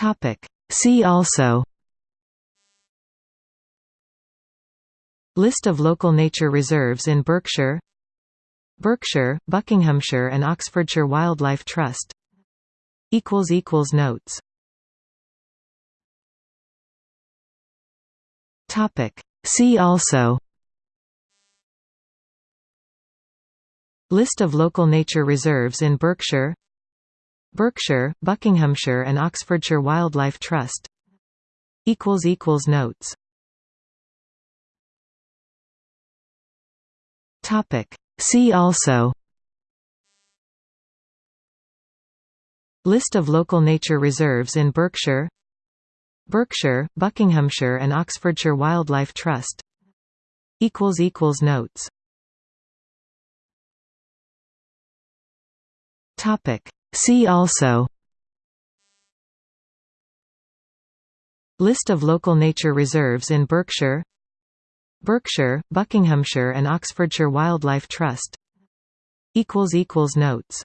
Topic. See also List of local nature reserves in Berkshire Berkshire, Buckinghamshire and Oxfordshire Wildlife Trust Notes Topic. See also List of local nature reserves in Berkshire Berkshire, Buckinghamshire and Oxfordshire Wildlife Trust. Notes. Topic. See also. List of local nature reserves in Berkshire. Berkshire, Buckinghamshire and Oxfordshire Wildlife Trust. Notes. Topic. See also. List of local nature reserves in Berkshire. Berkshire, Buckinghamshire and Oxfordshire Wildlife Trust. Notes